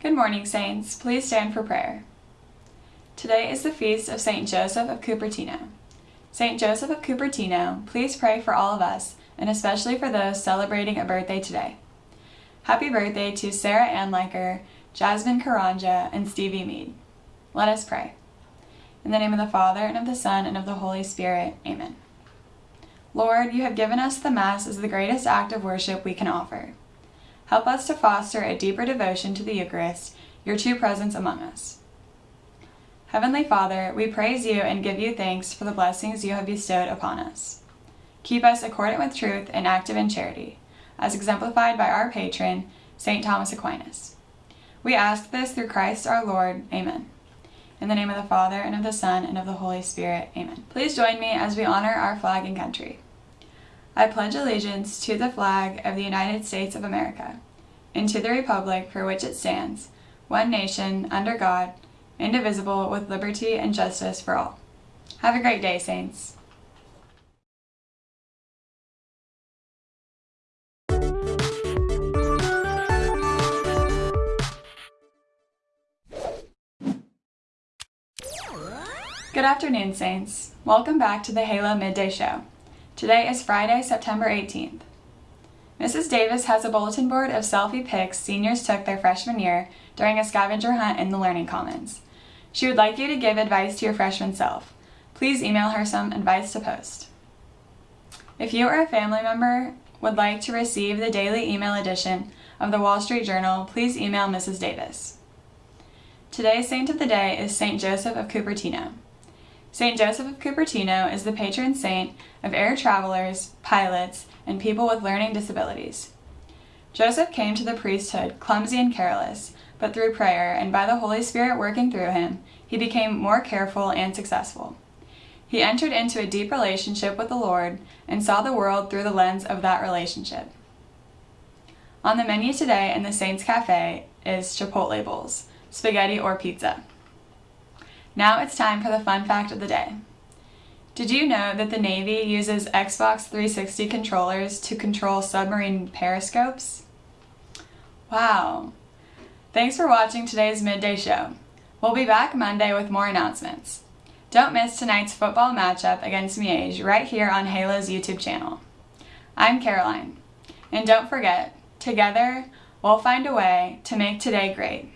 Good morning, Saints. Please stand for prayer. Today is the feast of St. Joseph of Cupertino. St. Joseph of Cupertino, please pray for all of us, and especially for those celebrating a birthday today. Happy birthday to Sarah Ann Leiker, Jasmine Karanja, and Stevie Mead. Let us pray. In the name of the Father, and of the Son, and of the Holy Spirit. Amen. Lord, you have given us the Mass as the greatest act of worship we can offer. Help us to foster a deeper devotion to the Eucharist, your true presence among us. Heavenly Father, we praise you and give you thanks for the blessings you have bestowed upon us. Keep us accordant with truth and active in charity, as exemplified by our patron, St. Thomas Aquinas. We ask this through Christ our Lord. Amen. In the name of the Father, and of the Son, and of the Holy Spirit. Amen. Please join me as we honor our flag and country. I pledge allegiance to the flag of the United States of America, and to the republic for which it stands, one nation, under God, indivisible, with liberty and justice for all. Have a great day, Saints. Good afternoon, Saints. Welcome back to the Halo Midday Show. Today is Friday, September 18th. Mrs. Davis has a bulletin board of selfie pics seniors took their freshman year during a scavenger hunt in the Learning Commons. She would like you to give advice to your freshman self. Please email her some advice to post. If you or a family member would like to receive the daily email edition of the Wall Street Journal, please email Mrs. Davis. Today's saint of the day is St. Joseph of Cupertino. St. Joseph of Cupertino is the patron saint of air travelers, pilots, and people with learning disabilities. Joseph came to the priesthood clumsy and careless, but through prayer and by the Holy Spirit working through him, he became more careful and successful. He entered into a deep relationship with the Lord and saw the world through the lens of that relationship. On the menu today in the Saints Cafe is Chipotle bowls, spaghetti or pizza. Now it's time for the fun fact of the day. Did you know that the Navy uses Xbox 360 controllers to control submarine periscopes? Wow. Thanks for watching today's Midday Show. We'll be back Monday with more announcements. Don't miss tonight's football matchup against Miege right here on Halo's YouTube channel. I'm Caroline. And don't forget, together, we'll find a way to make today great.